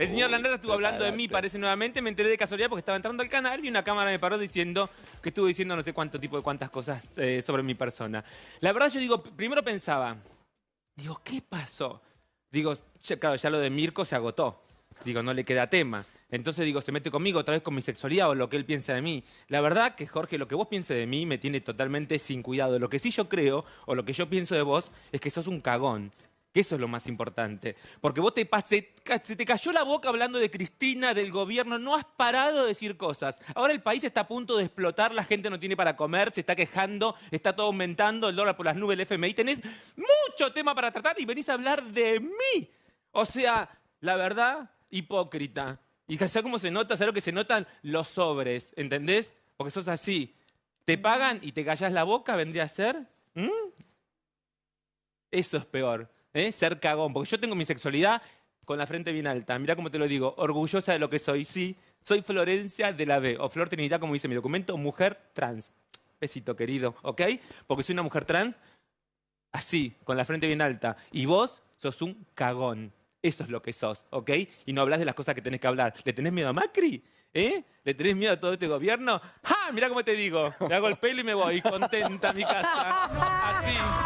El señor Landata estuvo hablando de mí, parece nuevamente, me enteré de casualidad porque estaba entrando al canal y una cámara me paró diciendo que estuvo diciendo no sé cuánto tipo de cuántas cosas eh, sobre mi persona. La verdad yo digo, primero pensaba, digo, ¿qué pasó? Digo, claro, ya lo de Mirko se agotó. Digo, no le queda tema. Entonces digo, se mete conmigo otra vez con mi sexualidad o lo que él piensa de mí. La verdad que, Jorge, lo que vos pienses de mí me tiene totalmente sin cuidado. Lo que sí yo creo, o lo que yo pienso de vos, es que sos un cagón. Que eso es lo más importante. Porque vos te, se te cayó la boca hablando de Cristina, del gobierno, no has parado de decir cosas. Ahora el país está a punto de explotar, la gente no tiene para comer, se está quejando, está todo aumentando, el dólar por las nubes, el FMI. Tenés mucho tema para tratar y venís a hablar de mí. O sea, la verdad, hipócrita. Y ¿sabes cómo se nota? ¿Sabes lo que se notan? Los sobres, ¿entendés? Porque sos así. Te pagan y te callas la boca, vendría a ser. ¿Mm? Eso es peor, ¿eh? ser cagón. Porque yo tengo mi sexualidad con la frente bien alta. Mira cómo te lo digo, orgullosa de lo que soy. Sí, soy Florencia de la B, o Flor Trinidad, como dice mi documento, mujer trans. Besito, querido, ¿ok? Porque soy una mujer trans así, con la frente bien alta. Y vos sos un cagón. Eso es lo que sos, ¿ok? Y no hablas de las cosas que tenés que hablar. ¿Le tenés miedo a Macri? ¿Eh? ¿Le tenés miedo a todo este gobierno? ¡Ja! Mira cómo te digo. Le hago el pelo y me voy contenta a mi casa. Así.